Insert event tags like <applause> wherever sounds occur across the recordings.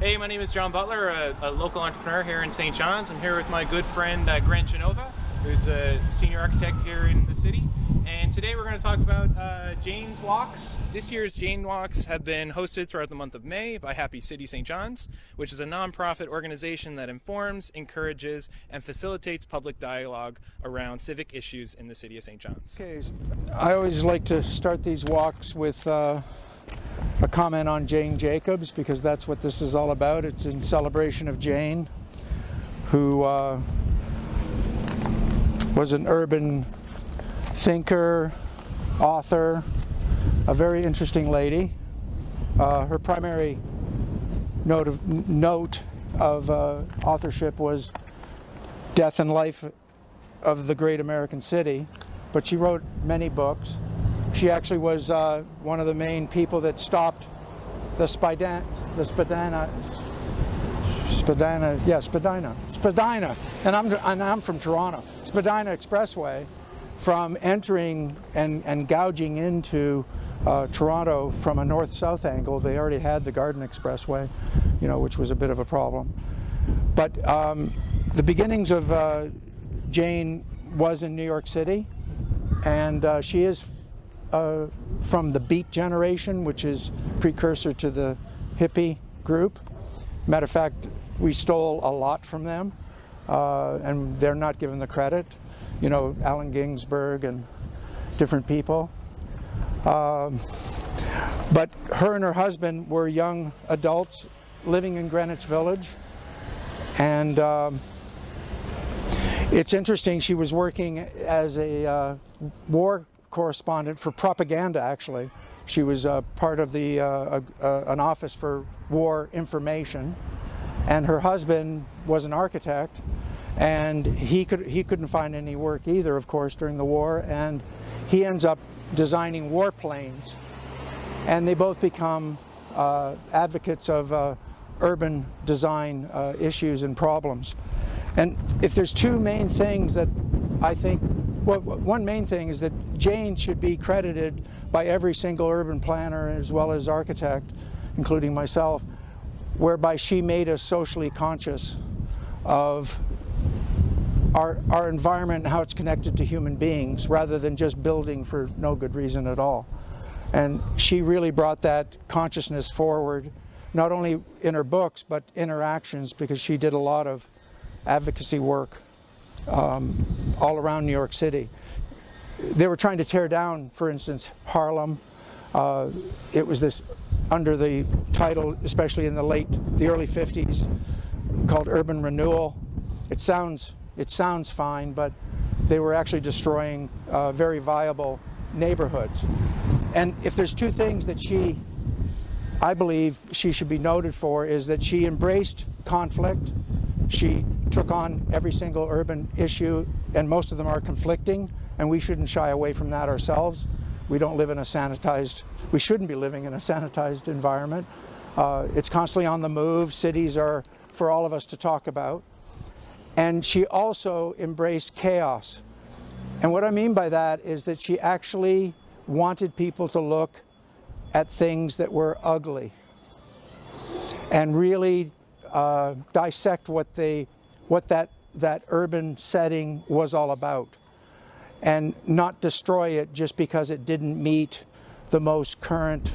Hey, my name is John Butler, a, a local entrepreneur here in St. John's. I'm here with my good friend uh, Grant Genova, who's a senior architect here in the city. And today we're going to talk about uh, Jane's Walks. This year's Jane Walks have been hosted throughout the month of May by Happy City St. John's, which is a nonprofit organization that informs, encourages, and facilitates public dialogue around civic issues in the city of St. John's. Okay, I always like to start these walks with uh, a comment on Jane Jacobs because that's what this is all about. It's in celebration of Jane, who uh, was an urban thinker, author, a very interesting lady. Uh, her primary note of, note of uh, authorship was Death and Life of the Great American City, but she wrote many books. She actually was uh, one of the main people that stopped the Spadina, the Spadina, Spadina, yeah, Spadina, Spadina, and I'm, and I'm from Toronto, Spadina Expressway, from entering and, and gouging into uh, Toronto from a north-south angle. They already had the Gardiner Expressway, you know, which was a bit of a problem. But um, the beginnings of uh, Jane was in New York City, and uh, she is uh, from the Beat generation, which is precursor to the hippie group. Matter of fact, we stole a lot from them, uh, and they're not given the credit you know, Allen Ginsberg and different people. Um, but her and her husband were young adults living in Greenwich Village. And um, it's interesting, she was working as a uh, war correspondent for propaganda, actually. She was uh, part of the uh, an office for war information. And her husband was an architect and he could he couldn't find any work either of course during the war and he ends up designing warplanes and they both become uh, advocates of uh, urban design uh, issues and problems and if there's two main things that I think well, one main thing is that Jane should be credited by every single urban planner as well as architect including myself whereby she made us socially conscious of our, our environment and how it's connected to human beings rather than just building for no good reason at all. And she really brought that consciousness forward, not only in her books, but in her actions, because she did a lot of advocacy work um, all around New York City. They were trying to tear down, for instance, Harlem. Uh, it was this under the title, especially in the late, the early 50s, called urban renewal. It sounds it sounds fine, but they were actually destroying uh, very viable neighborhoods. And if there's two things that she, I believe she should be noted for is that she embraced conflict. She took on every single urban issue and most of them are conflicting and we shouldn't shy away from that ourselves. We don't live in a sanitized, we shouldn't be living in a sanitized environment. Uh, it's constantly on the move. Cities are for all of us to talk about. And she also embraced chaos. And what I mean by that is that she actually wanted people to look at things that were ugly and really uh, dissect what they, what that, that urban setting was all about and not destroy it just because it didn't meet the most current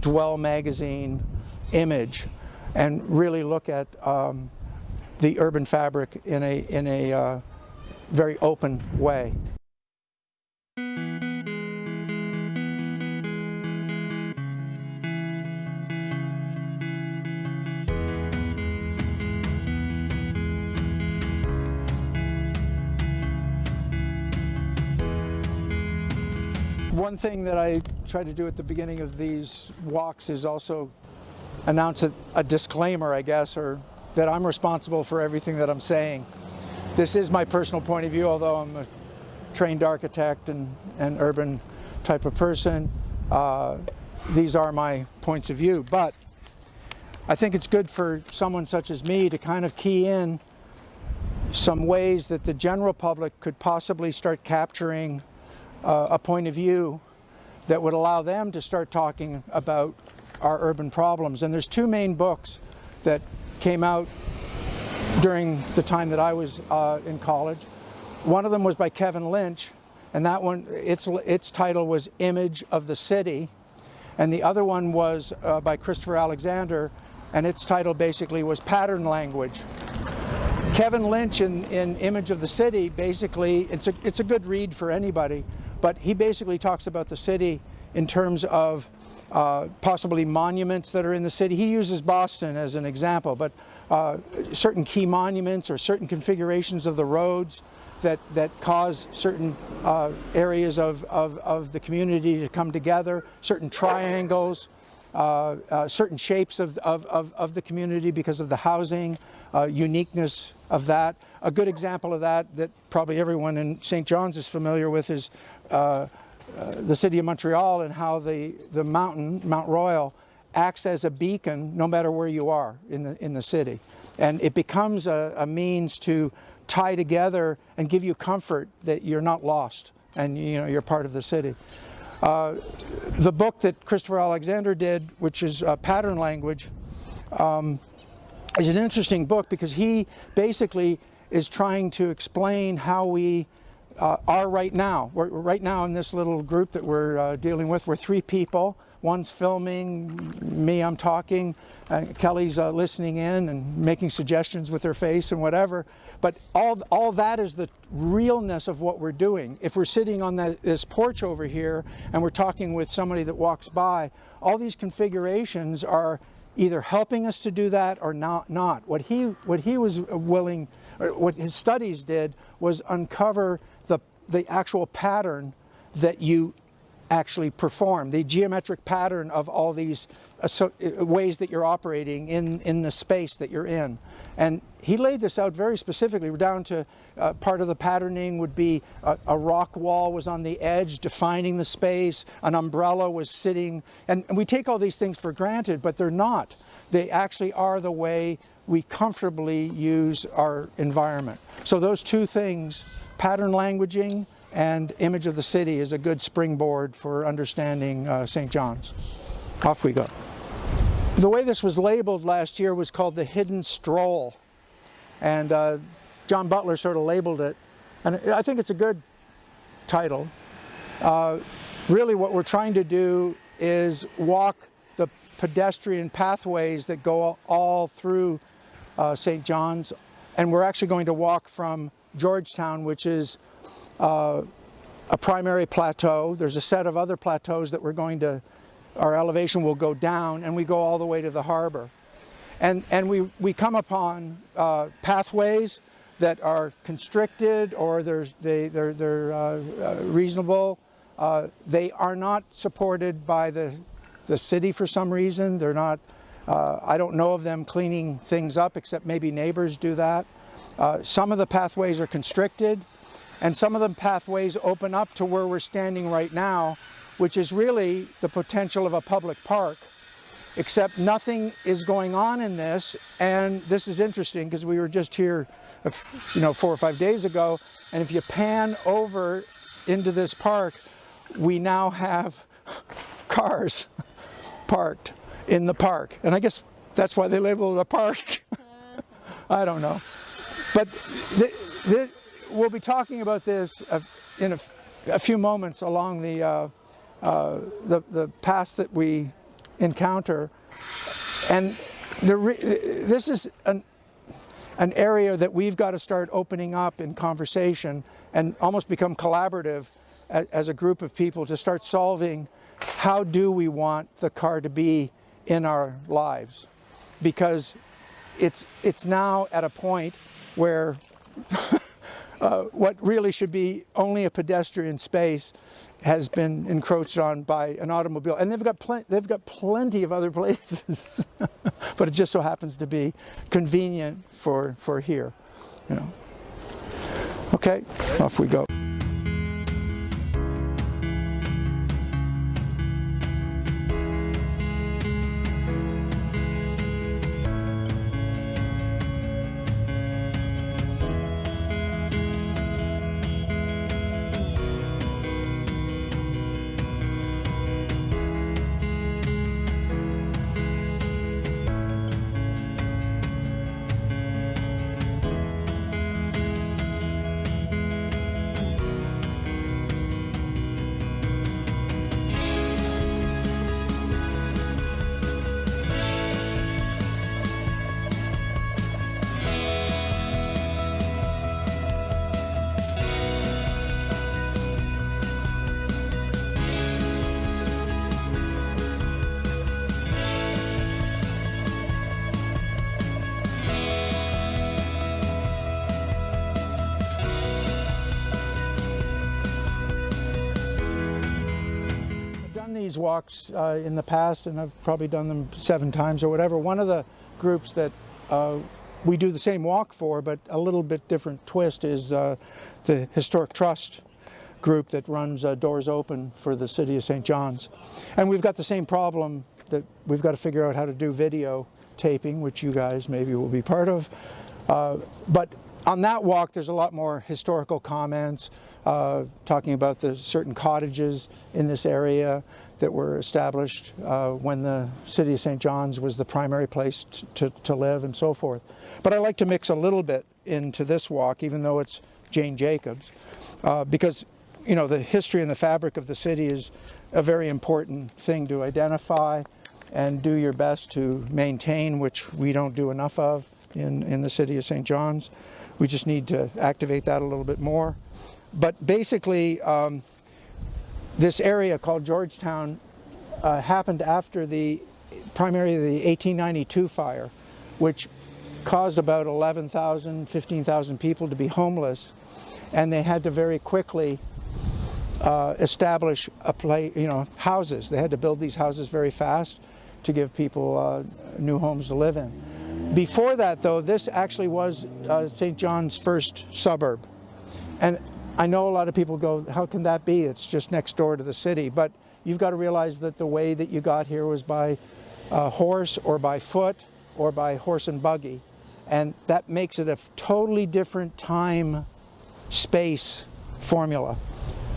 Dwell magazine image and really look at um, the urban fabric in a, in a uh, very open way. One thing that I try to do at the beginning of these walks is also announce a, a disclaimer, I guess, or that I'm responsible for everything that I'm saying. This is my personal point of view, although I'm a trained architect and, and urban type of person. Uh, these are my points of view, but I think it's good for someone such as me to kind of key in some ways that the general public could possibly start capturing uh, a point of view that would allow them to start talking about our urban problems. And there's two main books that came out during the time that I was uh, in college. One of them was by Kevin Lynch, and that one, its, its title was Image of the City. And the other one was uh, by Christopher Alexander, and its title basically was Pattern Language. Kevin Lynch in, in Image of the City, basically, it's a, it's a good read for anybody, but he basically talks about the city in terms of uh, possibly monuments that are in the city. He uses Boston as an example, but uh, certain key monuments or certain configurations of the roads that, that cause certain uh, areas of, of, of, the community to come together, certain triangles, uh, uh, certain shapes of, of, of, of, the community because of the housing, uh, uniqueness of that. A good example of that that probably everyone in St. John's is familiar with is uh, uh, the city of Montreal and how the, the mountain, Mount Royal, acts as a beacon no matter where you are in the, in the city. And it becomes a, a means to tie together and give you comfort that you're not lost and you know, you're part of the city. Uh, the book that Christopher Alexander did, which is uh, Pattern Language, um, is an interesting book because he basically is trying to explain how we uh, are right now. We're, right now in this little group that we're uh, dealing with, we're three people. One's filming, me, I'm talking, uh, Kelly's uh, listening in and making suggestions with her face and whatever. But all, all that is the realness of what we're doing. If we're sitting on the, this porch over here and we're talking with somebody that walks by, all these configurations are either helping us to do that or not. not. What, he, what he was willing, what his studies did was uncover the, the actual pattern that you actually perform, the geometric pattern of all these uh, ways that you're operating in, in the space that you're in. And he laid this out very specifically We're down to uh, part of the patterning would be a, a, rock wall was on the edge defining the space, an umbrella was sitting, and, and we take all these things for granted, but they're not. They actually are the way we comfortably use our environment. So those two things, pattern languaging and image of the city is a good springboard for understanding uh, St. John's. Off we go. The way this was labeled last year was called the Hidden Stroll. And uh, John Butler sort of labeled it. And I think it's a good title. Uh, really what we're trying to do is walk the pedestrian pathways that go all through uh, St. John's. And we're actually going to walk from Georgetown, which is uh, a primary plateau. There's a set of other plateaus that we're going to, our elevation will go down and we go all the way to the harbor. And, and we, we come upon uh, pathways that are constricted or they're, they, they're, they're uh, uh, reasonable. Uh, they are not supported by the, the city for some reason. They're not, uh, I don't know of them cleaning things up except maybe neighbors do that. Uh, some of the pathways are constricted. And some of the pathways open up to where we're standing right now, which is really the potential of a public park, except nothing is going on in this. And this is interesting because we were just here, you know, four or five days ago. And if you pan over into this park, we now have <laughs> cars <laughs> parked in the park. And I guess that's why they labeled it a park. <laughs> I don't know. But the, the, we'll be talking about this in a, a few moments along the, uh, uh, the, the path that we encounter. And the this is an, an area that we've got to start opening up in conversation and almost become collaborative as, as a group of people to start solving how do we want the car to be in our lives because it's it's now at a point where <laughs> uh, what really should be only a pedestrian space has been encroached on by an automobile. And they've got, they've got plenty of other <laughs> places, <laughs> but it just so happens to be convenient for, for here. You know. Okay, off we go. These walks uh, in the past, and I've probably done them seven times or whatever. One of the groups that uh, we do the same walk for, but a little bit different twist, is uh, the Historic Trust group that runs uh, Doors Open for the City of St. John's. And we've got the same problem that we've got to figure out how to do video taping, which you guys maybe will be part of. Uh, but on that walk, there's a lot more historical comments, uh, talking about the certain cottages in this area that were established uh, when the city of St. John's was the primary place to, to live and so forth. But I like to mix a little bit into this walk, even though it's Jane Jacobs, uh, because you know the history and the fabric of the city is a very important thing to identify and do your best to maintain, which we don't do enough of in, in the city of St. John's. We just need to activate that a little bit more. But basically, um, this area called Georgetown uh, happened after the primarily the 1892 fire, which caused about 11,000, 15,000 people to be homeless. And they had to very quickly uh, establish a place, you know, houses. They had to build these houses very fast to give people uh, new homes to live in. Before that, though, this actually was uh, St. John's first suburb. And I know a lot of people go, how can that be? It's just next door to the city. But you've got to realize that the way that you got here was by uh, horse or by foot or by horse and buggy. And that makes it a totally different time space formula.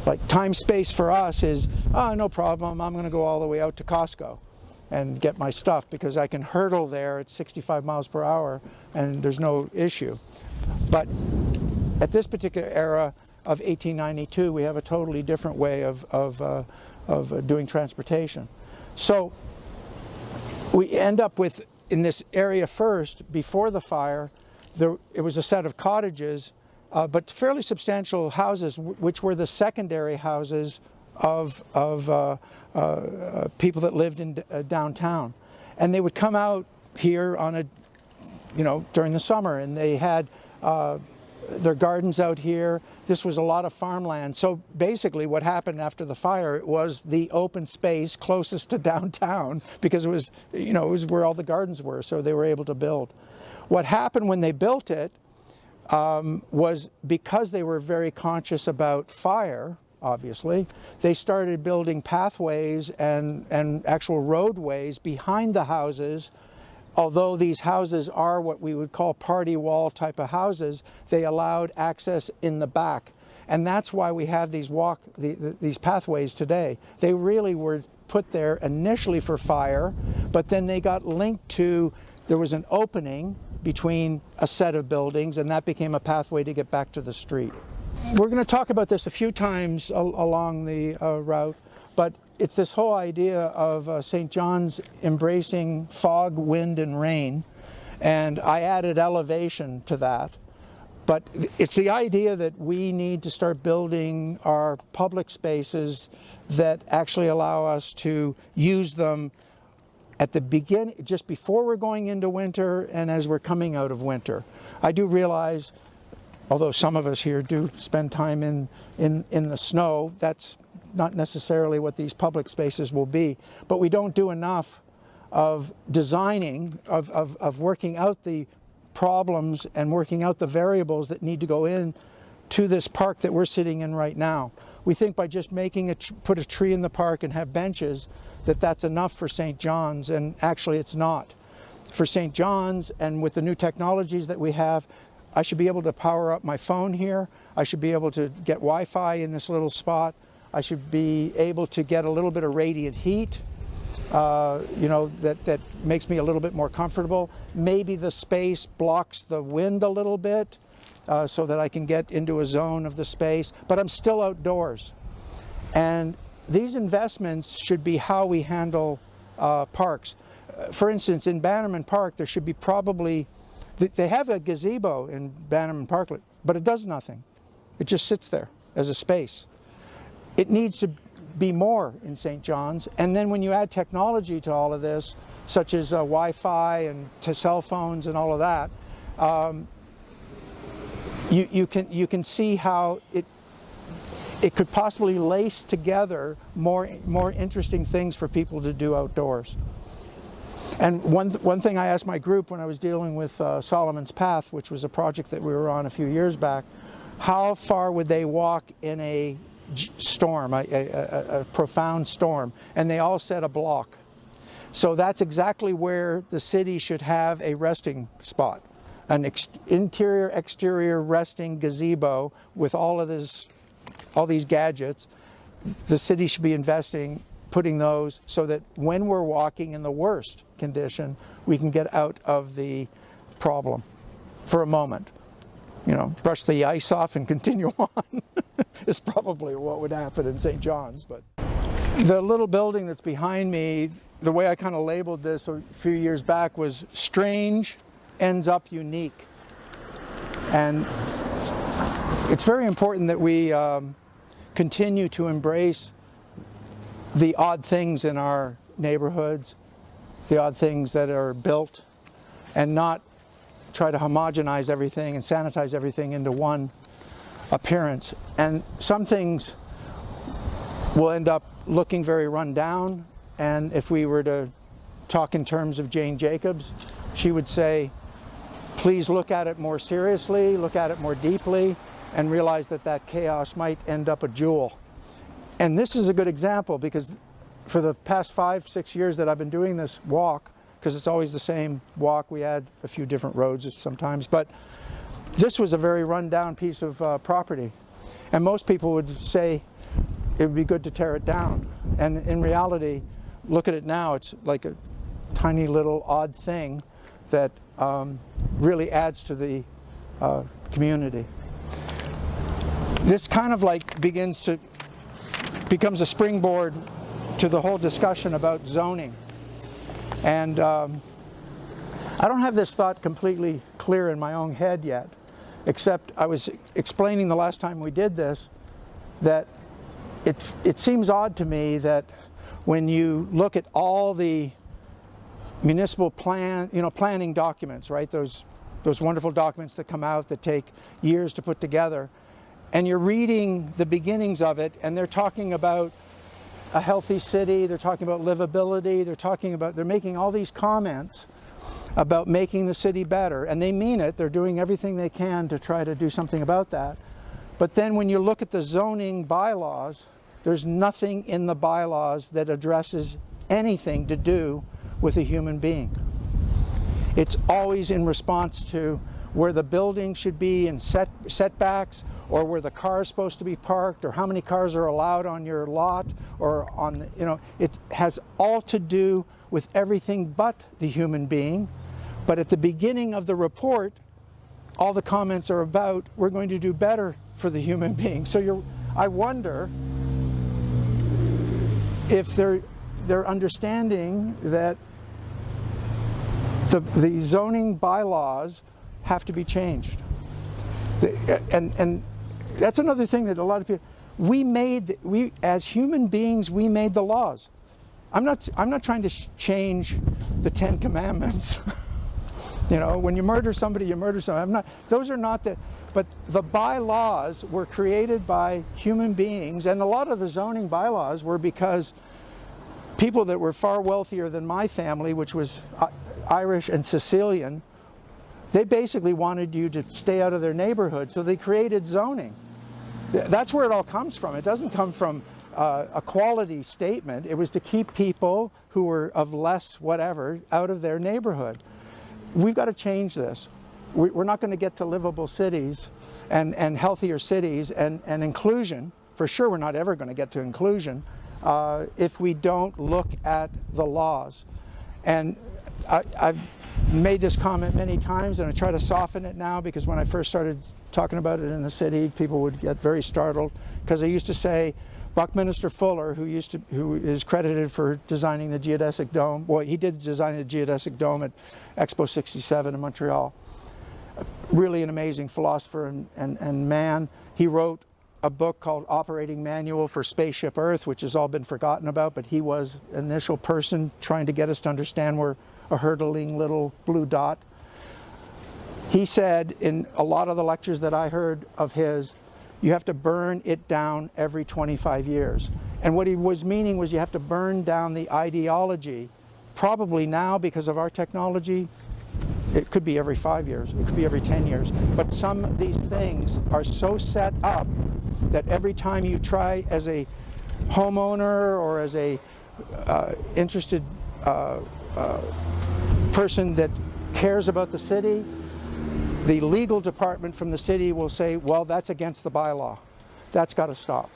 Like time space for us is, oh, no problem, I'm going to go all the way out to Costco and get my stuff because I can hurdle there at 65 miles per hour and there's no issue. But at this particular era, of 1892, we have a totally different way of, of, uh, of uh, doing transportation. So we end up with, in this area first, before the fire, there, it was a set of cottages, uh, but fairly substantial houses, which were the secondary houses of, of uh, uh, uh, people that lived in downtown. And they would come out here on a, you know, during the summer, and they had their gardens out here. This was a lot of farmland. So basically what happened after the fire was the open space closest to <laughs> downtown because it was, you know, it was where all the gardens were. So they were able to build. What happened when they built it um, was because they were very conscious about fire, obviously, they started building pathways and, and actual roadways behind the houses although these houses are what we would call party wall type of houses, they allowed access in the back. And that's why we have these walk, the, the, these pathways today. They really were put there initially for fire, but then they got linked to, there was an opening between a set of buildings and that became a pathway to get back to the street. We're going to talk about this a few times al along the uh, route, but it's this whole idea of uh, St. John's embracing fog, wind, and rain, and I added elevation to that. But it's the idea that we need to start building our public spaces that actually allow us to use them at the beginning, just before we're going into winter and as we're coming out of winter. I do realize, although some of us here do spend time in, in, in the snow, that's not necessarily what these public spaces will be, but we don't do enough of designing, of, of, of working out the problems and working out the variables that need to go in to this park that we're sitting in right now. We think by just making a, put a tree in the park and have benches, that that's enough for St. John's, and actually it's not. For St. John's, and with the new technologies that we have, I should be able to power up my phone here. I should be able to get Wi-Fi in this little spot. I should be able to get a little bit of radiant heat, uh, you know, that, that makes me a little bit more comfortable. Maybe the space blocks the wind a little bit uh, so that I can get into a zone of the space, but I'm still outdoors. And these investments should be how we handle uh, parks. For instance, in Bannerman Park, there should be probably, they have a gazebo in Bannerman Park, but it does nothing. It just sits there as a space. It needs to be more in St. John's. And then when you add technology to all of this, such as uh, Wi-Fi and to cell phones and all of that, um, you, you, can, you can see how it, it could possibly lace together more, more interesting things for people to do outdoors. And one, one thing I asked my group when I was dealing with uh, Solomon's Path, which was a project that we were on a few years back, how far would they walk in a storm, a, a, a profound storm? And they all said a block. So that's exactly where the city should have a resting spot. An ex interior exterior resting gazebo with all of this all these gadgets the city should be investing putting those so that when we're walking in the worst condition we can get out of the problem for a moment you know brush the ice off and <laughs> continue on is probably what would happen in St. John's but the little building that's behind me the way I kind of labeled this a few years back was strange ends up unique. And it's very important that we um, continue to embrace the odd things in our neighborhoods, the odd things that are built, and not try to homogenize everything and sanitize everything into one appearance. And some things will end up looking very run down and if we were to talk in terms of Jane Jacobs, she would say, please look at it more seriously, look at it more deeply, and realize that that chaos might end up a jewel. And this is a good example because for the past five, six years that I've been doing this walk, because it's always the same walk, we add a few different roads sometimes, but this was a very run-down piece of uh, property. And most people would say it would be good to tear it down. And in reality, look at it now, it's like a tiny little odd thing that um, really adds to the uh, community. This kind of like begins to, becomes a springboard to the whole discussion about zoning. And um, I don't have this thought completely clear in my own head yet, except I was explaining the last time we did this that it, it seems odd to me that when you look at all the municipal plan, you know, planning documents, right? Those, those wonderful documents that come out that take years to put together. And you're reading the beginnings of it and they're talking about a healthy city, they're talking about livability, they're talking about, they're making all these comments about making the city better. And they mean it, they're doing everything they can to try to do something about that. But then when you look at the zoning bylaws, there's nothing in the bylaws that addresses anything to do with a human being. It's always in response to where the building should be in set, setbacks or where the car is supposed to be parked or how many cars are allowed on your lot or on, you know, it has all to do with everything but the human being. But at the beginning of the report, all the comments are about, we're going to do better for the human being. So you're, I wonder if they're, they're understanding that the, the zoning bylaws have to be changed. And, and that's another thing that a lot of people, we made, we, as human beings, we made the laws. I'm not, I'm not trying to change the Ten Commandments. <laughs> you know, when you murder somebody, you murder somebody. I'm not, those are not the, but the bylaws were created by human beings, and a lot of the zoning bylaws were because people that were far wealthier than my family, which was uh, Irish and Sicilian, they basically wanted you to stay out of their neighborhood, so they created zoning. That's where it all comes from. It doesn't come from uh, a quality statement. It was to keep people who were of less whatever out of their neighborhood. We've got to change this we're not going to get to livable cities and, and healthier cities and, and inclusion. For sure, we're not ever going to get to inclusion uh, if we don't look at the laws. And I, I've made this comment many times and I try to soften it now because when I first started talking about it in the city, people would get very startled because I used to say, Buckminster Fuller, who used to, who is credited for designing the geodesic dome, well, he did design the geodesic dome at Expo 67 in Montreal really an amazing philosopher and, and, and man. He wrote a book called Operating Manual for Spaceship Earth, which has all been forgotten about, but he was initial person trying to get us to understand we're a hurtling little blue dot. He said in a lot of the lectures that I heard of his you have to burn it down every 25 years. And what he was meaning was you have to burn down the ideology. Probably now, because of our technology, it could be every five years, it could be every 10 years. But some of these things are so set up that every time you try as a homeowner or as a uh, interested uh, uh, person that cares about the city, the legal department from the city will say, well, that's against the bylaw. That's got to stop.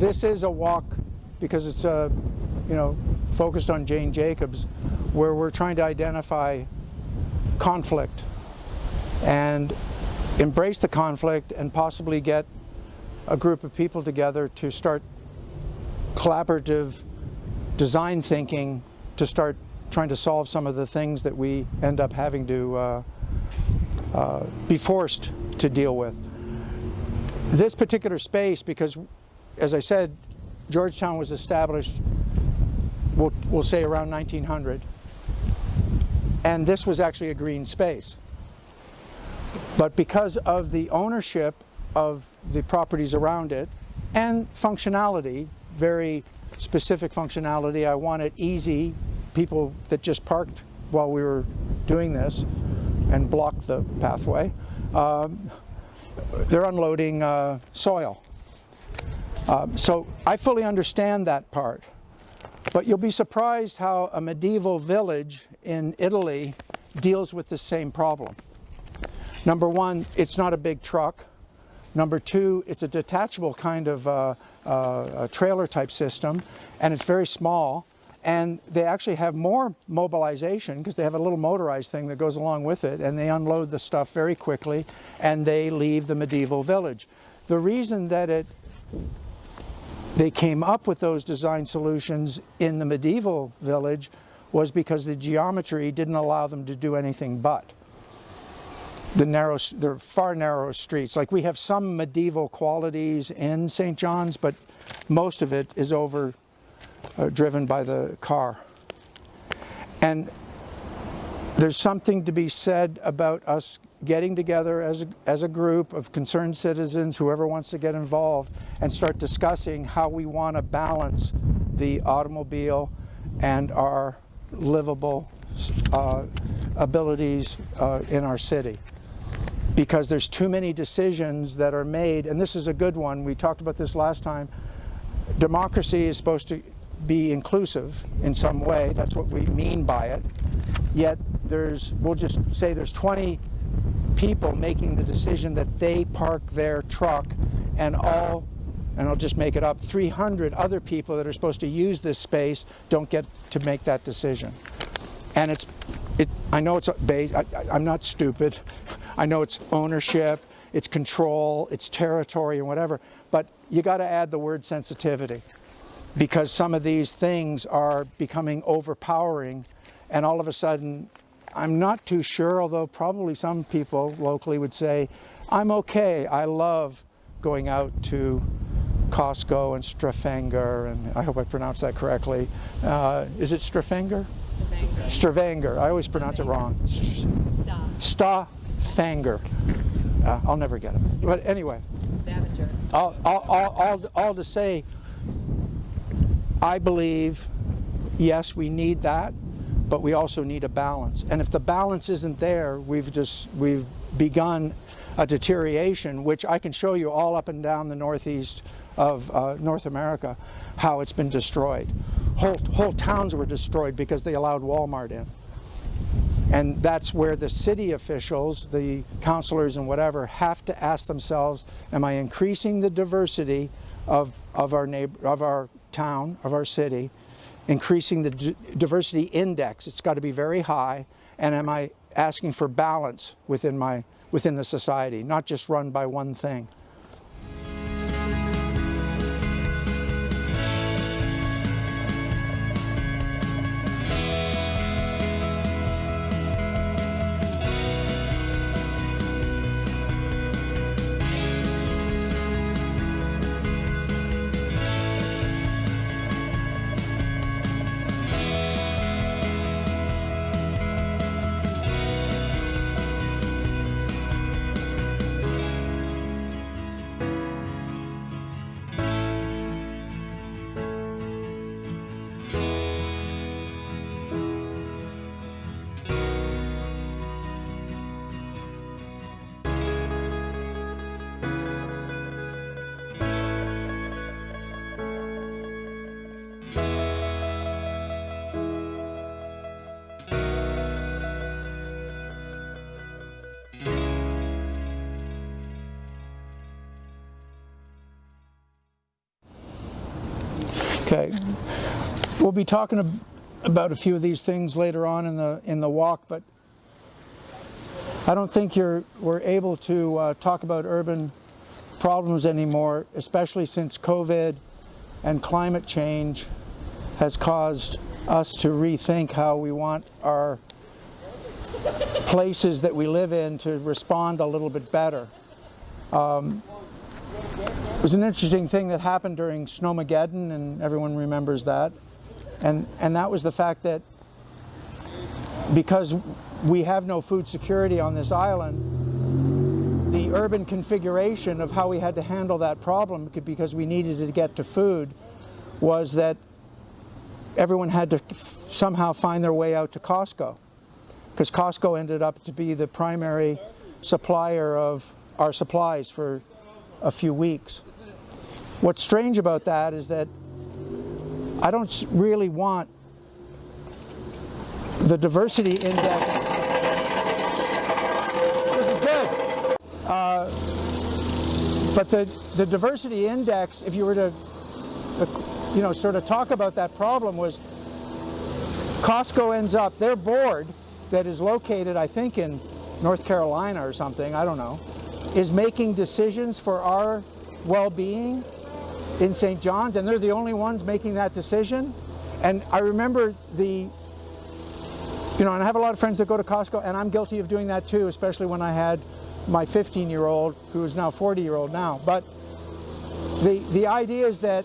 This is a walk because it's uh, you know focused on Jane Jacobs, where we're trying to identify conflict and embrace the conflict and possibly get a group of people together to start collaborative design thinking to start trying to solve some of the things that we end up having to uh, uh, be forced to deal with. This particular space, because as I said, Georgetown was established, we'll, we'll say around 1900. And this was actually a green space. But because of the ownership of the properties around it and functionality, very specific functionality, I want it easy, people that just parked while we were doing this and blocked the pathway, um, they're unloading uh, soil. Um, so I fully understand that part. But you'll be surprised how a medieval village in Italy deals with the same problem. Number one, it's not a big truck. Number two, it's a detachable kind of uh, uh, trailer type system, and it's very small. And they actually have more mobilization because they have a little motorized thing that goes along with it, and they unload the stuff very quickly, and they leave the medieval village. The reason that it they came up with those design solutions in the medieval village was because the geometry didn't allow them to do anything but. The narrow, the far narrow streets. Like we have some medieval qualities in St. John's, but most of it is over uh, driven by the car. And there's something to be said about us getting together as a, as a group of concerned citizens, whoever wants to get involved, and start discussing how we want to balance the automobile and our livable uh, abilities uh, in our city. Because there's too many decisions that are made, and this is a good one, we talked about this last time. Democracy is supposed to be inclusive in some way, that's what we mean by it. Yet there's, we'll just say there's 20 people making the decision that they park their truck and all and I'll just make it up, 300 other people that are supposed to use this space don't get to make that decision. And it's, it, I know it's based, I, I'm not stupid. <laughs> I know it's ownership, it's control, it's territory and whatever, but you got to add the word sensitivity because some of these things are becoming overpowering and all of a sudden I'm not too sure, although probably some people locally would say, I'm okay. I love going out to Costco and Strafenger, and I hope I pronounced that correctly. Uh, is it Strafenger? Stravanger. I always pronounce it wrong. Stafanger. Uh, I'll never get it. But anyway. Stavanger. All, all, all, all, all to say, I believe, yes, we need that but we also need a balance. And if the balance isn't there, we've just, we've begun a deterioration, which I can show you all up and down the northeast of uh, North America, how it's been destroyed. Whole, whole towns were destroyed because they allowed Walmart in. And that's where the city officials, the councilors and whatever, have to ask themselves, am I increasing the diversity of, of, our, neighbor, of our town, of our city, increasing the diversity index. It's got to be very high. And am I asking for balance within my within the society, not just run by one thing? Be talking about a few of these things later on in the in the walk, but I don't think you're we're able to uh, talk about urban problems anymore, especially since COVID and climate change has caused us to rethink how we want our places that we live in to respond a little bit better. Um, it was an interesting thing that happened during Snowmageddon, and everyone remembers that. And, and that was the fact that because we have no food security on this island, the urban configuration of how we had to handle that problem, because we needed to get to food, was that everyone had to somehow find their way out to Costco. Because Costco ended up to be the primary supplier of our supplies for a few weeks. What's strange about that is that I don't really want the diversity index. This is good. Uh, but the, the diversity index, if you were to, uh, you know, sort of talk about that problem was Costco ends up, their board that is located, I think, in North Carolina or something, I don't know, is making decisions for our well-being in St. John's, and they're the only ones making that decision. And I remember the, you know, and I have a lot of friends that go to Costco, and I'm guilty of doing that too, especially when I had my 15-year-old, who is now 40-year-old now. But the, the idea is that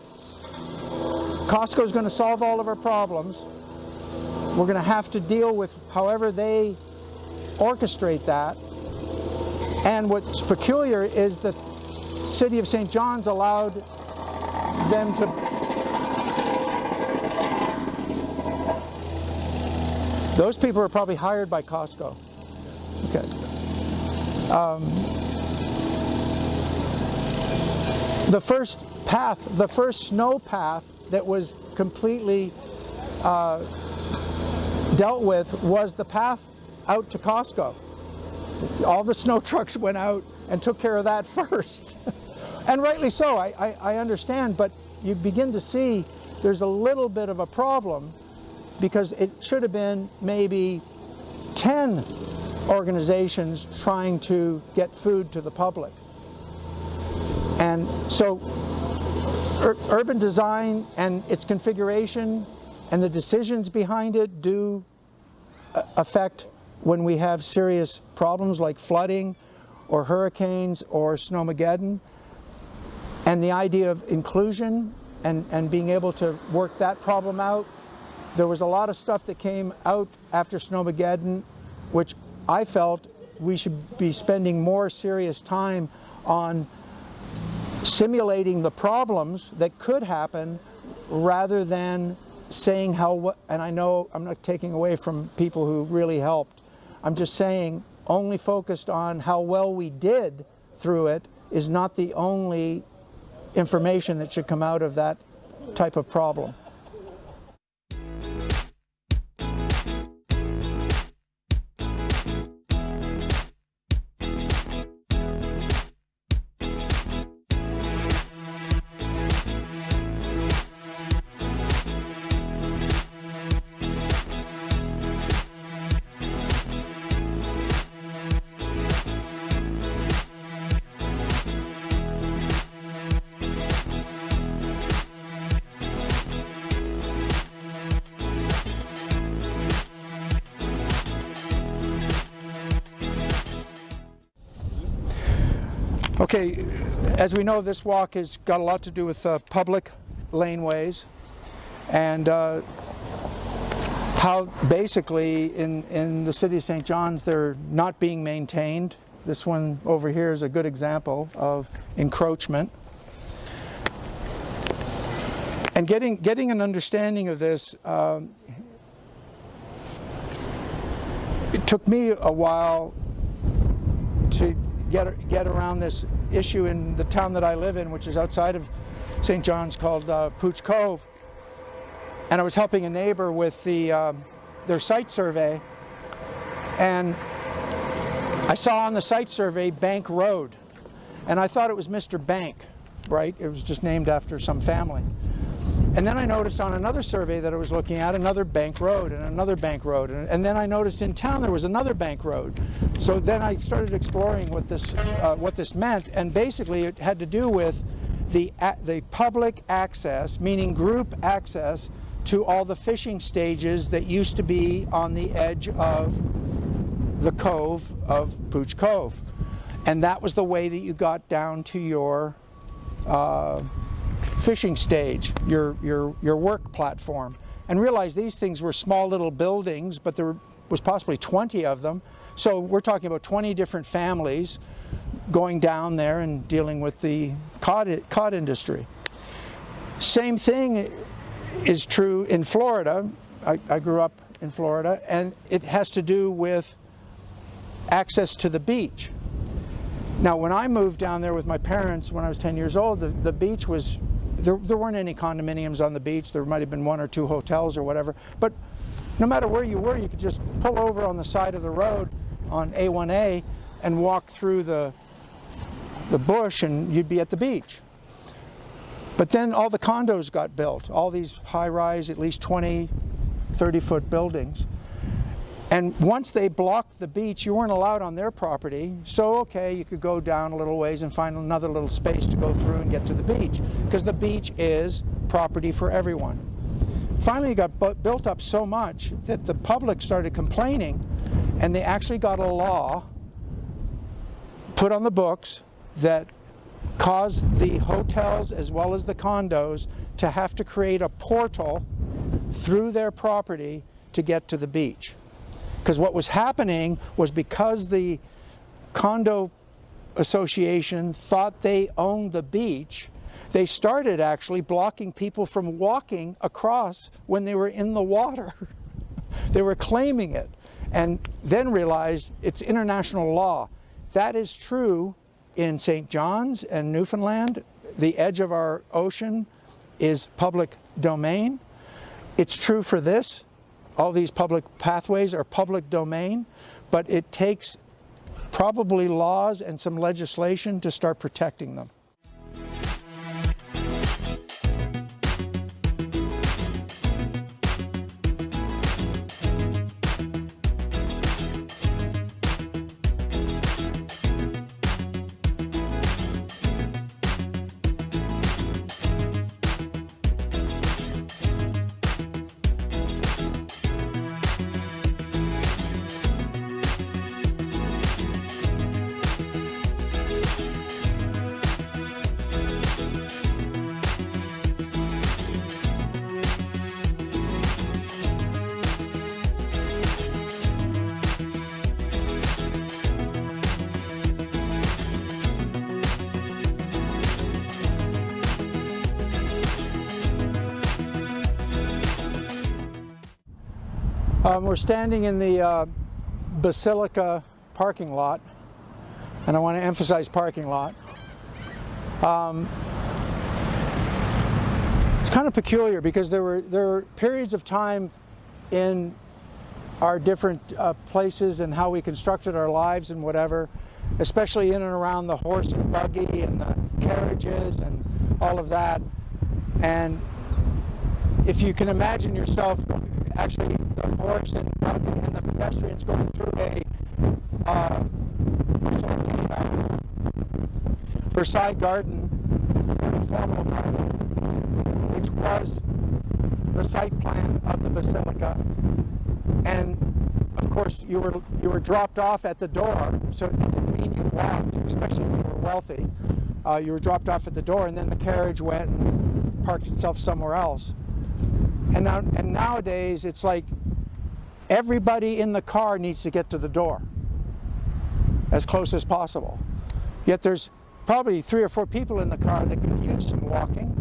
Costco is going to solve all of our problems. We're going to have to deal with however they orchestrate that. And what's peculiar is the city of St. John's allowed them to those people are probably hired by Costco. Okay. Um, the first path, the first snow path that was completely uh, dealt with was the path out to Costco. All the snow <laughs> trucks went out and took care of that <laughs> first. And rightly so, I, I, I, understand, but you begin to see there's a little bit of a problem because it should have been maybe 10 organizations trying to get food to the public. And so ur urban design and its configuration and the decisions behind it do uh, affect when we have serious problems like flooding or hurricanes or snowmageddon. And the idea of inclusion and, and being able to work that problem out. There was a lot of stuff that came out after Snowmageddon, which I felt we should be spending more serious time on simulating the problems that could happen rather than saying how, and I know I'm not taking away from people who really helped, I'm just saying only focused on how well we did through it is not the only information that should come out of that type of problem. As we know, this walk has got a lot to do with uh, public laneways and uh, how basically in, in the city of St. John's they're not being maintained. This one over here is a good example of encroachment. And getting, getting an understanding of this, um, it took me a while to get, get around this issue in the town that I live in, which is outside of St. John's called uh, Pouch Cove. And I was helping a neighbor with the, um, their site survey. And I saw on the site survey Bank Road. And I thought it was Mr. Bank, right? It was just named after some family. And then I noticed on another survey that I was looking at another bank road and another bank road. And, and then I noticed in town there was another bank road. So then I started exploring what this, uh, what this meant. And basically it had to do with the, the public access, meaning group access to all the fishing stages that used to be on the edge of the cove of Pouch Cove. And that was the way that you got down to your uh, fishing stage, your, your, your work platform. And realize these things were small little buildings, but there was possibly 20 of them. So we're talking about 20 different families going down there and dealing with the cod, cod industry. Same thing is true in Florida. I, I grew up in Florida, and it has to do with access to the beach. Now, when I moved down there with my parents when I was 10 years old, the, the beach was there, there weren't any condominiums on the beach. There might have been one or two hotels or whatever. But no matter where you were, you could just pull over on the side of the road on A1A and walk through the, the bush and you'd be at the beach. But then all the condos got built, all these high-rise, at least 20, 30-foot buildings. And once they blocked the beach, you weren't allowed on their property. So, okay, you could go down a little ways and find another little space to go through and get to the beach. Because the beach is property for everyone. Finally, it got built up so much that the public started complaining, and they actually got a law put on the books that caused the hotels as well as the condos to have to create a portal through their property to get to the beach. Because what was happening was because the condo association thought they owned the beach, they started actually blocking people from walking across when they were in the water. <laughs> they were claiming it and then realized it's international law. That is true in St. John's and Newfoundland. The edge of our ocean is public domain. It's true for this all these public pathways are public domain, but it takes probably laws and some legislation to start protecting them. We're standing in the uh, Basilica parking lot, and I want to emphasize parking lot. Um, it's kind of peculiar because there were there were periods of time in our different uh, places and how we constructed our lives and whatever, especially in and around the horse and buggy and the carriages and all of that. And if you can imagine yourself actually the horse and buggy and the pedestrians going through a uh, Versailles Garden, very formal garden, which was the site plan of the basilica. And of course, you were you were dropped off at the door, so it didn't mean you walked, especially if you were wealthy. Uh, you were dropped off at the door, and then the carriage went and parked itself somewhere else. And now, and nowadays, it's like everybody in the car needs to get to the door as close as possible. Yet there's probably three or four people in the car that could use some walking.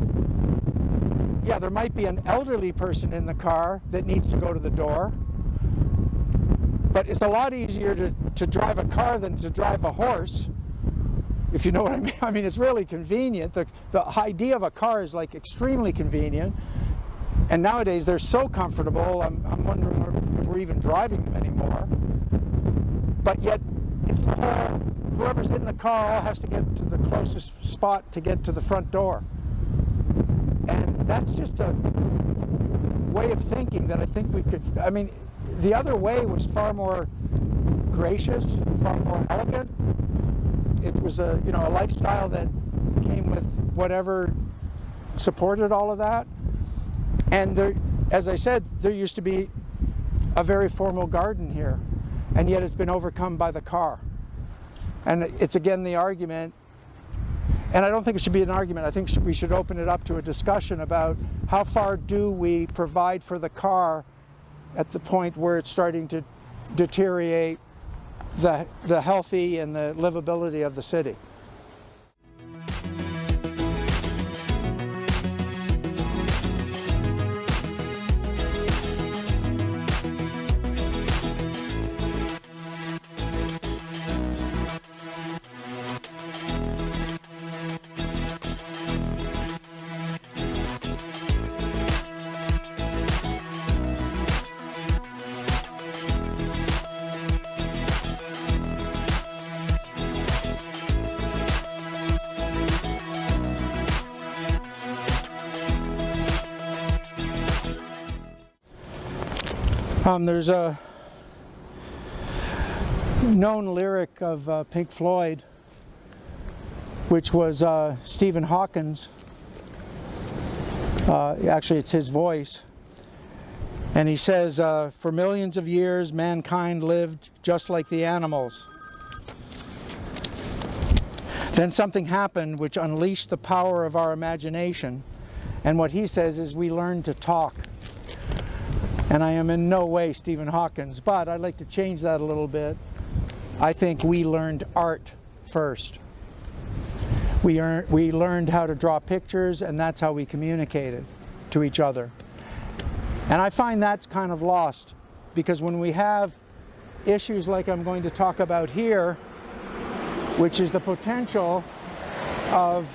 Yeah, there might be an elderly person in the car that needs to go to the door. But it's a lot easier to, to drive a car than to drive a horse, if you know what I mean. <laughs> I mean, it's really convenient. The, the idea of a car is like extremely convenient. And nowadays they're so comfortable, I'm, I'm wondering if we're even driving them anymore. But yet, it's the whole, whoever's in the car all has to get to the closest spot to get to the front door. And that's just a way of thinking that I think we could, I mean, the other way was far more gracious, far more elegant. It was a, you know, a lifestyle that came with whatever supported all of that. And there, as I said, there used to be a very formal garden here, and yet it's been overcome by the car. And it's again the argument, and I don't think it should be an argument, I think we should open it up to a discussion about how far do we provide for the car at the point where it's starting to deteriorate the, the healthy and the livability of the city. Um, there's a known lyric of uh, Pink Floyd, which was uh, Stephen Hawkins. Uh, actually, it's his voice. And he says, uh, for millions of years, mankind lived just like the animals. Then something happened which unleashed the power of our imagination. And what he says is we learned to talk. And I am in no way Stephen Hawkins, but I'd like to change that a little bit. I think we learned art first. We, earned, we learned how to draw pictures and that's how we communicated to each other. And I find that's kind of lost because when we have issues like I'm going to talk about here, which is the potential of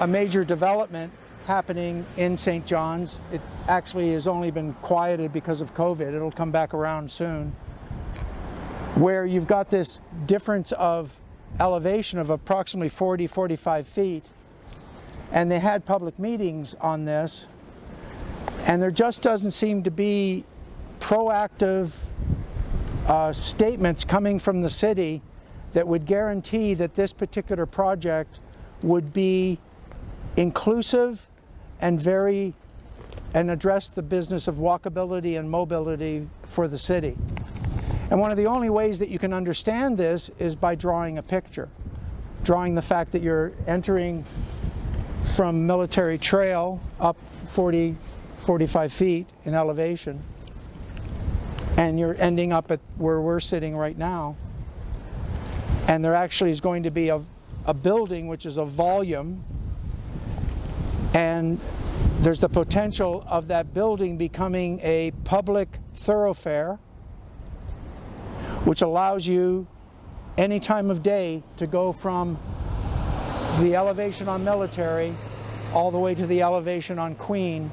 a major development happening in St. John's. It actually has only been quieted because of COVID. It'll come back around soon. Where you've got this difference of elevation of approximately 40, 45 feet. And they had public meetings on this. And there just doesn't seem to be proactive uh, statements coming from the city that would guarantee that this particular project would be inclusive and very and address the business of walkability and mobility for the city. And one of the only ways that you can understand this is by drawing a picture. Drawing the fact that you're entering from Military Trail up 40, 45 feet in elevation and you're ending up at where we're sitting right now. And there actually is going to be a, a building which is a volume and there's the potential of that building becoming a public thoroughfare which allows you any time of day to go from the elevation on military all the way to the elevation on Queen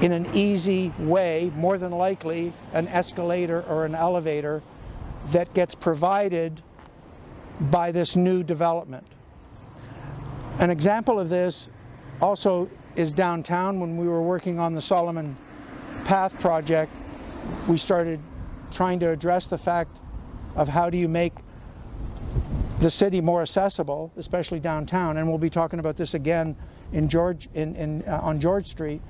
in an easy way, more than likely an escalator or an elevator that gets provided by this new development. An example of this also is downtown. When we were working on the Solomon Path project, we started trying to address the fact of how do you make the city more accessible, especially downtown. And we'll be talking about this again in George, in, in, uh, on George Street.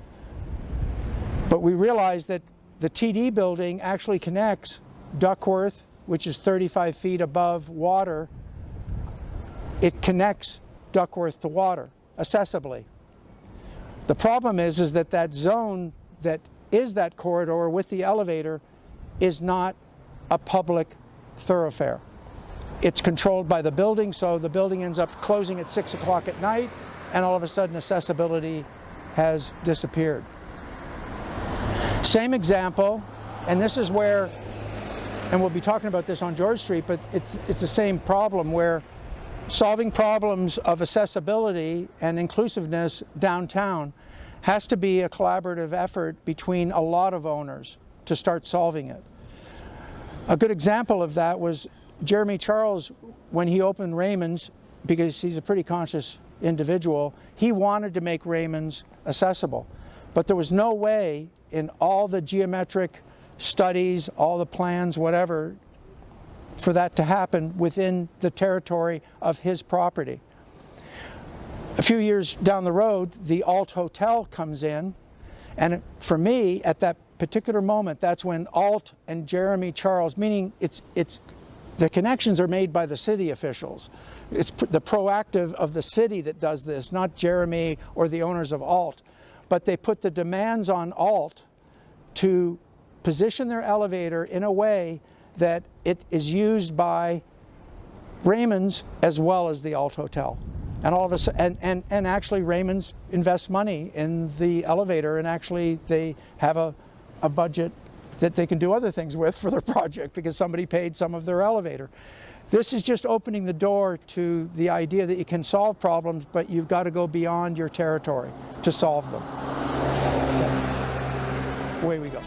But we realized that the TD building actually connects Duckworth, which is 35 feet above water. It connects Duckworth to water accessibly. The problem is, is that that zone that is that corridor with the elevator is not a public thoroughfare. It's controlled by the building, so the building ends up closing at 6 o'clock at night, and all of a sudden accessibility has disappeared. Same example, and this is where, and we'll be talking about this on George Street, but it's, it's the same problem where solving problems of accessibility and inclusiveness downtown has to be a collaborative effort between a lot of owners to start solving it. A good example of that was Jeremy Charles, when he opened Raymond's, because he's a pretty conscious individual, he wanted to make Raymond's accessible. But there was no way in all the geometric studies, all the plans, whatever, for that to happen within the territory of his property. A few years down the road, the Alt Hotel comes in, and for me, at that particular moment, that's when Alt and Jeremy Charles, meaning it's, it's, the connections are made by the city officials. It's the proactive of the city that does this, not Jeremy or the owners of Alt. But they put the demands on Alt to position their elevator in a way that it is used by Raymond's as well as the Alt Hotel. And all of a sudden, and, and, and actually Raymond's invests money in the elevator and actually they have a, a budget that they can do other things with for their <laughs> project because somebody paid some of their elevator. This is just opening the door to the idea that you can solve problems, but you've got to go beyond your territory to solve them. Away we go.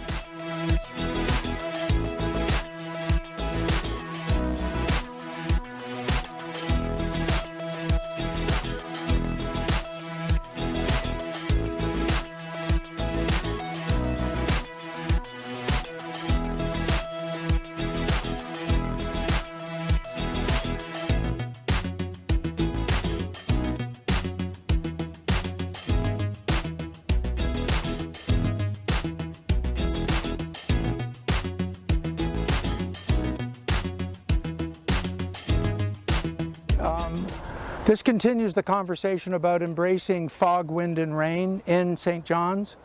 This continues the conversation about embracing fog, wind and rain in St. John's,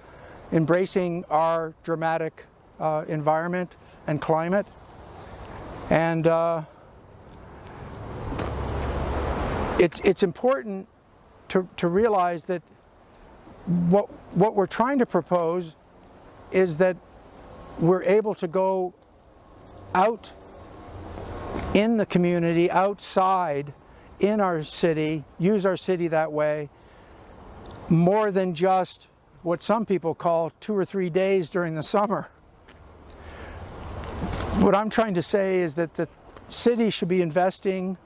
embracing our dramatic uh, environment and climate. And uh, it's, it's important to, to realize that what, what we're trying to propose is that we're able to go out in the community, outside in our city, use our city that way, more than just what some people call two or three days during the summer. What I'm trying to say is that the city should be investing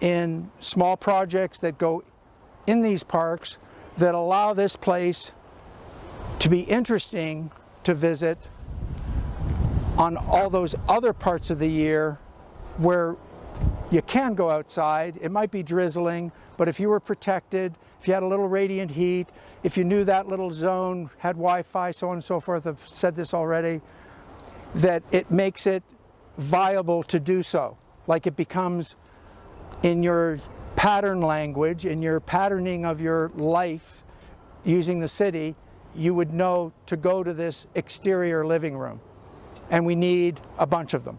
in small projects that go in these parks that allow this place to be interesting to visit on all those other parts of the year where you can go outside. It might be drizzling, but if you were protected, if you had a little radiant heat, if you knew that little zone had Wi-Fi, so on and so forth, I've said this already, that it makes it viable to do so. Like it becomes in your pattern language, in your patterning of your life using the city, you would know to go to this exterior living room. And we need a bunch of them.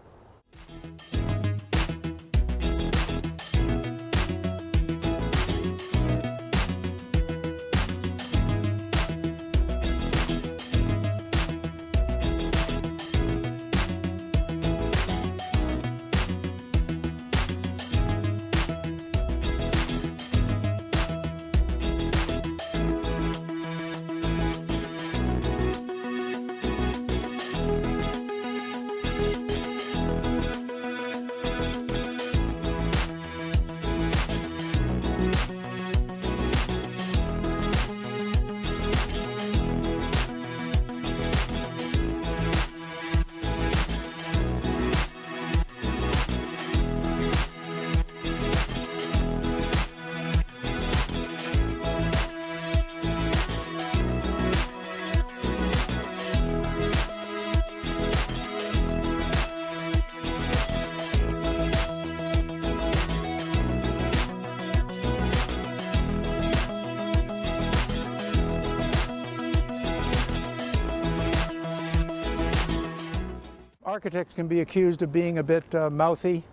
Architects can be accused of being a bit uh, mouthy,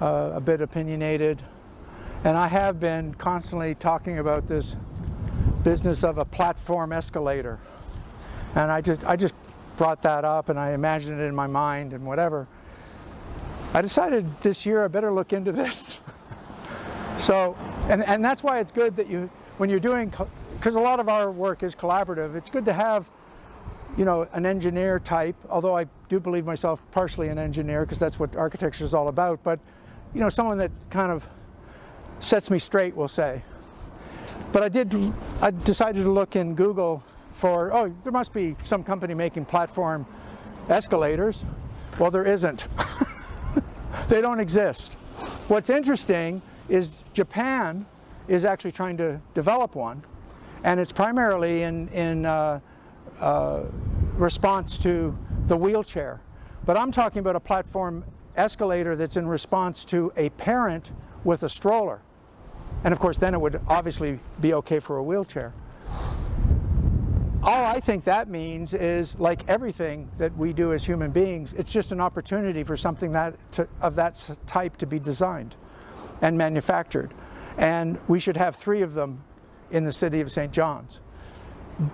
uh, a bit opinionated, and I have been constantly talking about this business of a platform escalator. And I just, I just brought that up and I imagined it in my mind and whatever. I decided this year I better look into this. <laughs> so, and, and that's why it's good that you, when you're doing, because a lot of our work is collaborative, it's good to have, you know, an engineer type, although I do believe myself partially an engineer because that's what architecture is all about, but, you know, someone that kind of sets me straight, we'll say. But I did, I decided to look in Google for, oh, there must be some company making platform escalators. Well, there isn't. <laughs> they don't exist. What's interesting is Japan is actually trying to develop one, and it's primarily in, in uh, uh, response to the wheelchair. But I'm talking about a platform escalator that's in response to a parent with a stroller. And of course, then it would obviously be okay for a wheelchair. All I think that means is, like everything that we do as human beings, it's just an opportunity for something that to, of that type to be designed and manufactured. And we should have three of them in the city of St. John's.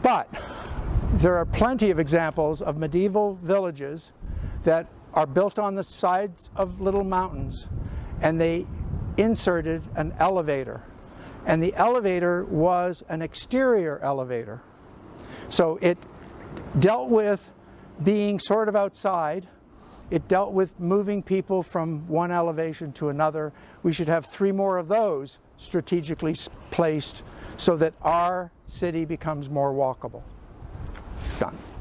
But there are plenty of examples of medieval villages that are built on the sides of little mountains and they inserted an elevator. And the elevator was an exterior elevator. So it dealt with being sort of outside. It dealt with moving people from one elevation to another. We should have three more of those strategically placed so that our city becomes more walkable. Done.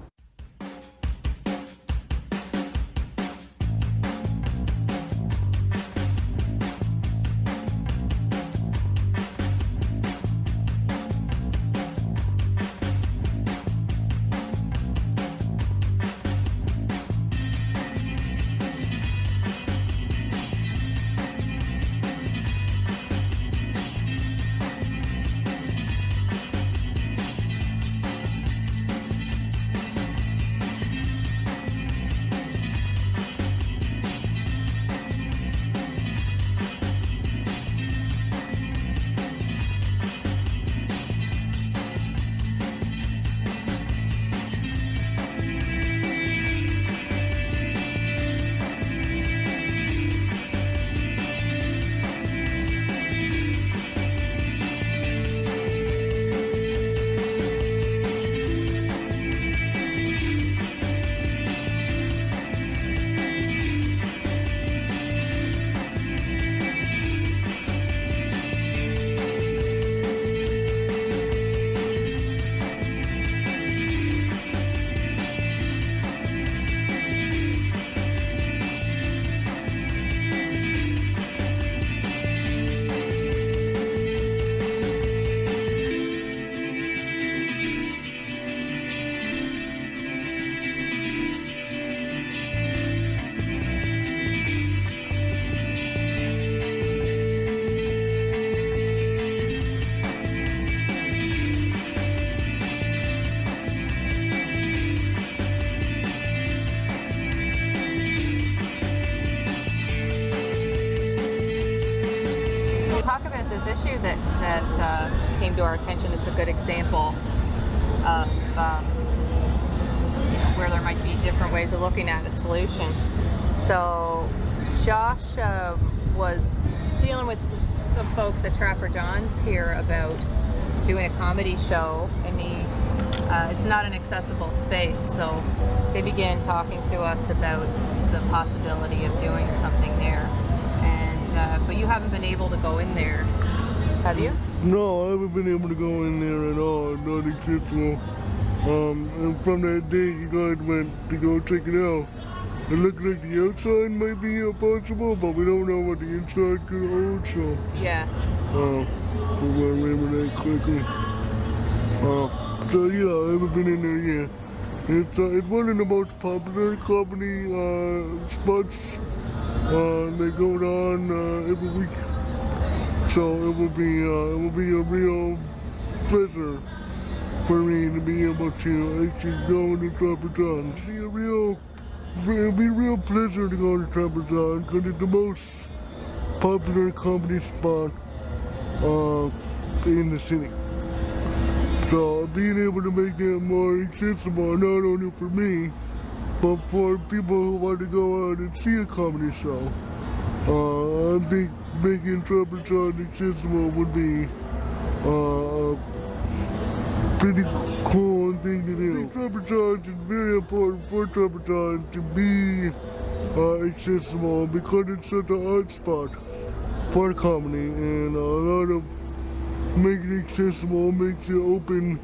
That's a good example of um, you know, where there might be different ways of looking at a solution. So Josh uh, was dealing with some folks at Trapper John's here about doing a comedy show and he uh, it's not an accessible space so they began talking to us about the possibility of doing something there and uh, but you haven't been able to go in there have you? No, I haven't been able to go in there at all, not accessible. Um, and from that day you guys went to go check it out. It looked like the outside might be possible, but we don't know what the inside could hold, so. Yeah. Uh, we'll remember that quickly. Uh, so yeah, I haven't been in there yet. It's, uh, it's one of the most popular comedy uh, spots uh, that go on uh, every week. So it will be uh, it will be a real pleasure for me to be able to actually go to Trapper John. See a real it'll be a real pleasure to go to Trapper John's because it's the most popular comedy spot uh, in the city. So being able to make that more accessible, not only for me, but for people who want to go out and see a comedy show, uh, I think making Trapper John's accessible would be uh, a pretty cool thing to do. Trapper John's is very important for Trapper John's to be uh, accessible because it's such a hot spot for comedy and a lot of making it accessible makes it open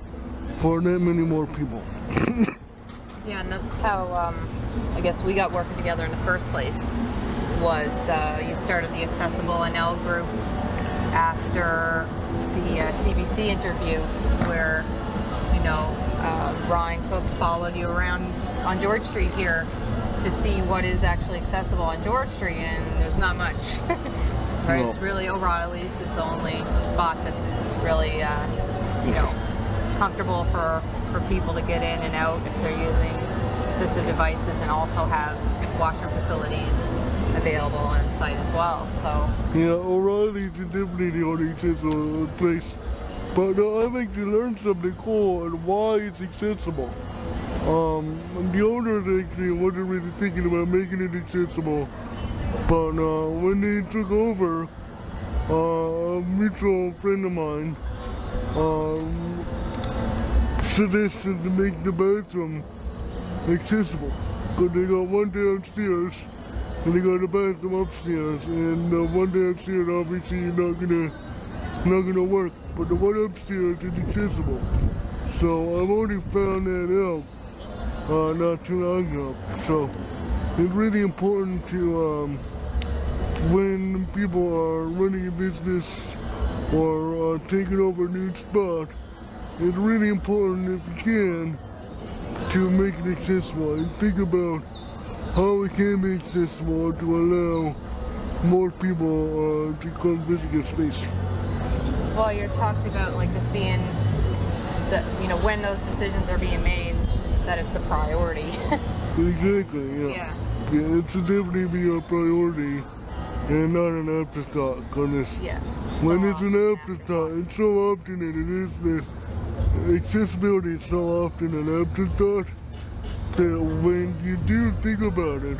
for that many more people. <laughs> Yeah, and that's how um, I guess we got working together in the first place. Was uh, you started the Accessible NL group after the uh, CBC interview, where you know uh, Ryan Cook followed you around on George Street here to see what is actually accessible on George Street, and there's not much. <laughs> right? No. It's really O'Reilly's is the only spot that's really uh, you know comfortable for for people to get in and out if they're using assistive devices and also have washroom facilities available on site as well. So Yeah, O'Reilly's definitely the only accessible place. But uh, I think actually learn something cool and why it's accessible. Um, the owners actually wasn't really thinking about making it accessible. But uh, when they took over, uh, a mutual friend of mine um, suggested to make the bathroom accessible. Because they got one downstairs and they got a bathroom upstairs. And uh, one downstairs obviously you're not gonna not gonna work. But the one upstairs is accessible. So I've already found that out uh, not too long ago. So it's really important to um, when people are running a business or uh, taking over a new spot, it's really important if you can to make it accessible and think about how we can make this more to allow more people uh, to come visit your space. well, you're talking about like just being the you know when those decisions are being made that it's a priority. <laughs> Exactly, yeah. yeah. Yeah, it should definitely be a priority and not an afterthought on this. Yeah. When it's an afterthought, and so often it is that accessibility is so often an afterthought that when you do think about it,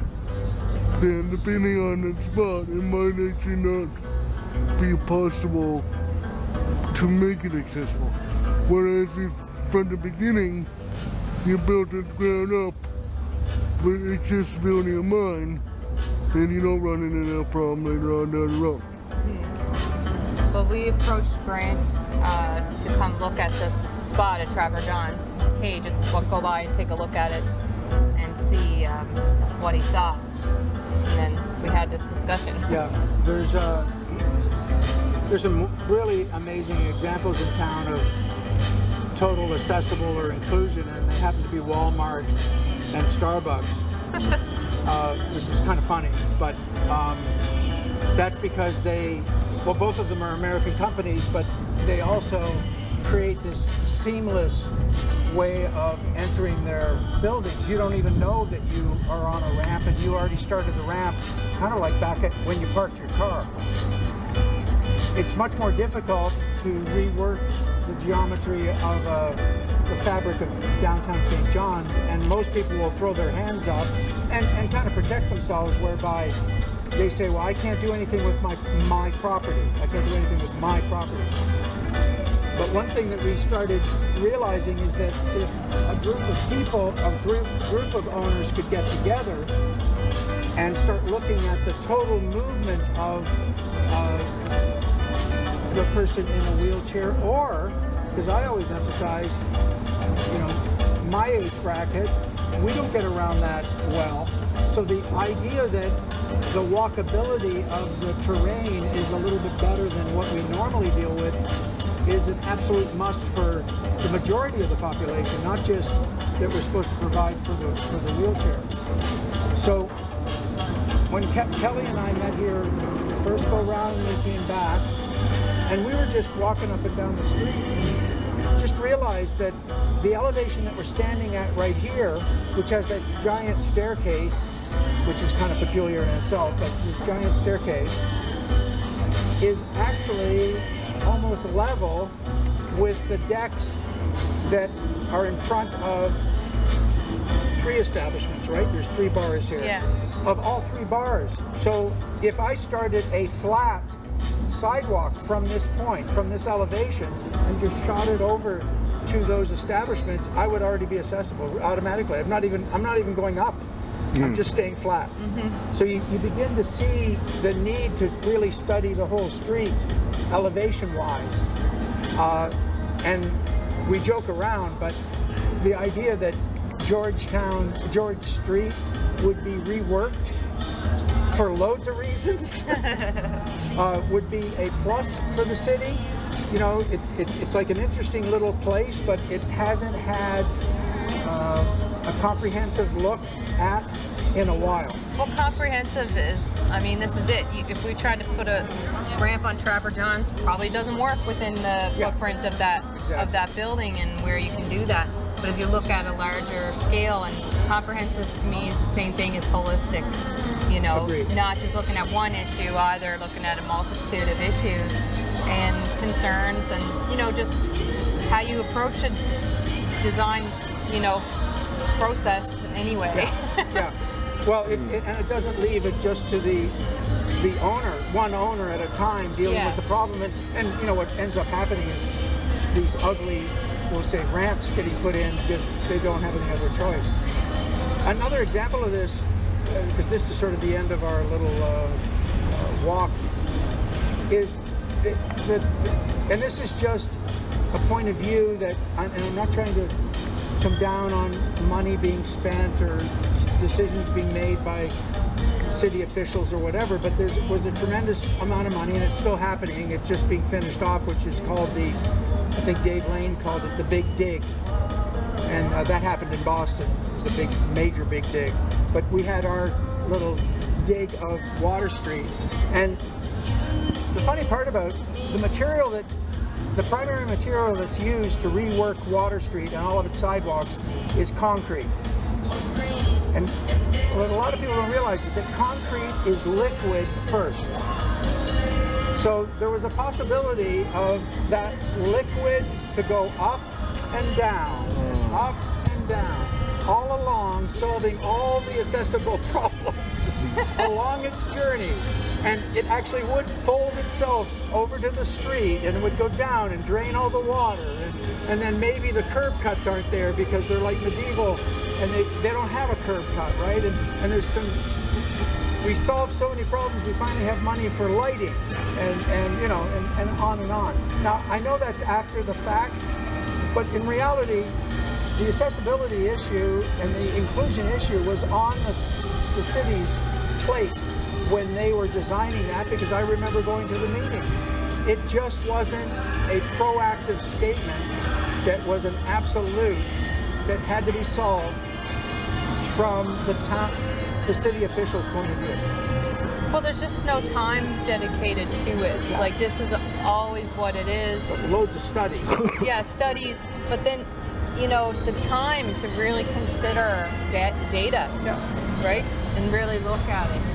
then depending on the spot, it might actually not be possible to make it accessible. Whereas if from the beginning you built it ground up with accessibility in mind, then you don't run into that problem later on down the road. But we approached Grant uh, to come look at this spot at Trapper John's. Hey, just go by and take a look at it see um, what he thought. And then we had this discussion. Yeah, there's uh, there's some really amazing examples in town of total accessible or inclusion, and they happen to be Walmart and Starbucks, <laughs> uh, which is kind of funny. But um, that's because they, well, both of them are American companies, but they also create this seamless way of entering their buildings. You don't even know that you are on a ramp, and you already started the ramp, kind of like back at when you parked your car it's much more difficult to rework the geometry of uh, the fabric of downtown St. John's, and most people will throw their hands up and, and kind of protect themselves, whereby they say, well, I can't do anything with my, my property. I can't do anything with my property. One thing that we started realizing is that if a group of people, a group, group of owners could get together and start looking at the total movement of uh, the person in a wheelchair or, because I always emphasize, you know, my age bracket, we don't get around that well. So the idea that the walkability of the terrain is a little bit better than what we normally deal with is an absolute must for the majority of the population, not just that we're supposed to provide for the, for the wheelchair. So when Ke- Kelly and I met here the first go round and we came back, and we were just walking up and down the street, just realized that the elevation that we're standing at right here, which has that giant staircase, which is kind of peculiar in itself, but this giant staircase is actually almost level with the decks that are in front of three establishments, right? There's three bars here. Yeah. Of all three bars. So if I started a flat sidewalk from this point, from this elevation, and just shot it over to those establishments, I would already be accessible automatically. I'm not even I'm not even going up. I'm just staying flat. So you, you begin to see the need to really study the whole street elevation wise. Uh, and we joke around, but the idea that Georgetown, George Street would be reworked for loads of reasons <laughs> uh, would be a plus for the city. You know, it, it, it's like an interesting little place, but it hasn't had uh, a comprehensive look at in a while. Well, comprehensive is, I mean, this is it. You, if we tried to put a ramp on Trapper John's, probably doesn't work within the Yeah. footprint of that Exactly. of that building and where you can do that. But if you look at a larger scale, and comprehensive to me is the same thing as holistic. You know, Agreed. not just looking at one issue, either looking at a multitude of issues and concerns, and you know, just how you approach a design, you know, process anyway. yeah. Well, it, it, and it doesn't leave it just to the the owner, one owner at a time, dealing Yeah. with the problem. And, and you know what ends up happening is these ugly, we'll say, ramps getting put in because they don't have any other choice. Another example of this, uh, because this is sort of the end of our little uh, uh, walk, is that, and this is just a point of view that, and I'm not trying to come down on money being spent or decisions being made by city officials or whatever, but there was a tremendous amount of money and it's still happening. It's just being finished off, which is called the, I think Dave Lane called it the Big Dig. And uh, that happened in Boston. It was a big, major big dig. But we had our little dig of Water Street. And the funny part about the material that the primary material that's used to rework Water Street and all of its sidewalks is concrete. And what a lot of people don't realize is that concrete is liquid first. So there was a possibility of that liquid to go up and down, mm. up and down, all along, solving all the accessible <laughs> problems along its journey. And it actually would fold itself over to the street and it would go down and drain all the water. And, and then maybe the curb cuts aren't there because they're like medieval and they, they don't have a curb cut, right? And, and there's some we solved so many problems, we finally have money for lighting and, and you know, and, and on and on. Now, I know that's after the fact, but in reality, the accessibility issue and the inclusion issue was on the, the city's plate when they were designing that because I remember going to the meetings. It just wasn't a proactive statement that was an absolute that had to be solved from the top, the city officials' point of view. Well, there's just no time dedicated to it. Like this is always what it is. Loads of studies. <laughs> Yeah, studies, but then, you know, the time to really consider da- data, yeah. right, and really look at it.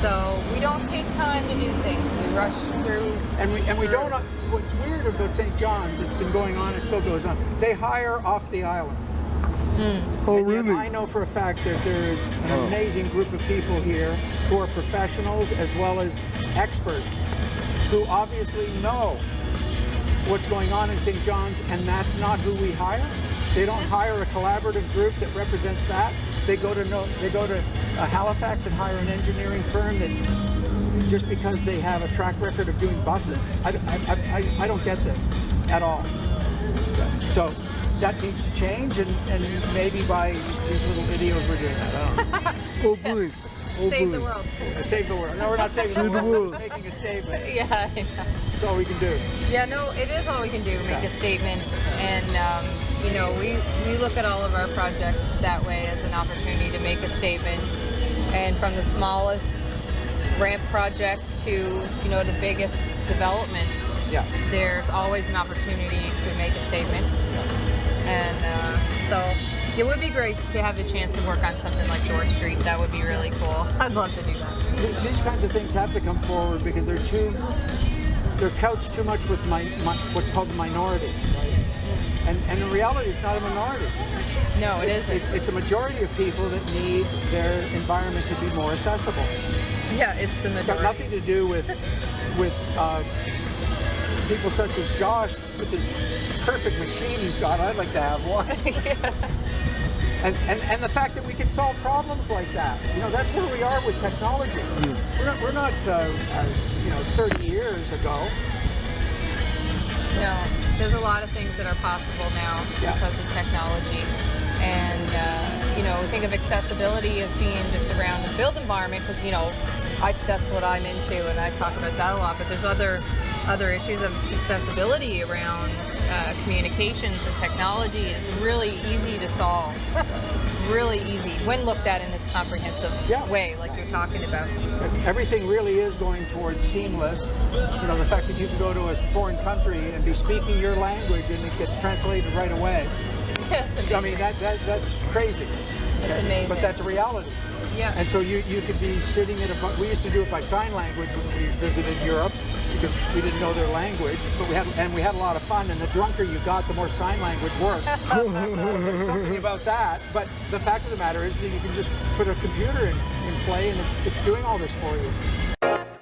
So we don't take time to do things. We rush through. And we and we don't. uh, What's weird about St. John's? It's been going on. It still goes on. They hire off the island. Oh, And really? I know for a fact that there's an amazing group of people here who are professionals as well as experts who obviously know what's going on in St. John's, and that's not who we hire. They don't hire a collaborative group that represents that. They go to no, they go to uh, Halifax and hire an engineering firm that just because they have a track record of doing buses. I, I, I, I don't get this at all. So that needs to change, and, and maybe by these little videos we're doing that. I don't know. <laughs> Oh, boy. Oh, Save boy. the world. Save the world. No, we're not saving the Save the world. We're making a statement. <laughs> Yeah, I know. That's all we can do. Yeah, no, it is all we can do, make Yeah. a statement. And, um, you know, we, we look at all of our projects that way as an opportunity to make a statement. And from the smallest ramp project to, you know, the biggest development, Yeah. there's always an opportunity to make a statement. Yeah. And uh, so it would be great to have the chance to work on something like George Street. That would be really cool. <laughs> I'd love to do that. Th- These kinds of things have to come forward because they're too, they're couched too much with my, my what's called the minority. And, and in reality, it's not a minority. No, it It's, isn't. it- it's a majority of people that need their environment to be more accessible. yeah, it's the It's got nothing to do with with uh, people such as Josh with this perfect machine he's got. I'd like to have one. <laughs> And, and, and the fact that we can solve problems like that, you know, that's where we are with technology. We're not, we're not uh, uh, you know, 30 years ago. No, there's a lot of things that are possible now Yeah. because of technology. And, uh, you know, think of accessibility as being just around the built environment because, you know, I, that's what I'm into and I talk about that a lot. But there's other other issues of accessibility around uh, communications and technology is really easy to solve. really easy when looked at in this comprehensive Yeah. way, like you're talking about. Everything really is going towards seamless. You know, the fact that you can go to a foreign country and be speaking your language and it gets translated right away. <laughs> I mean, that, that that's crazy. But that's a reality. Yeah. And so you, you could be sitting in a, we used to do it by sign language when we visited Europe because we didn't know their language, but we had, and we had a lot of fun and the drunker you got, the more sign language worked. <laughs> so there's something about that, but the fact of the matter is that you can just put a computer in, in play and it's doing all this for you.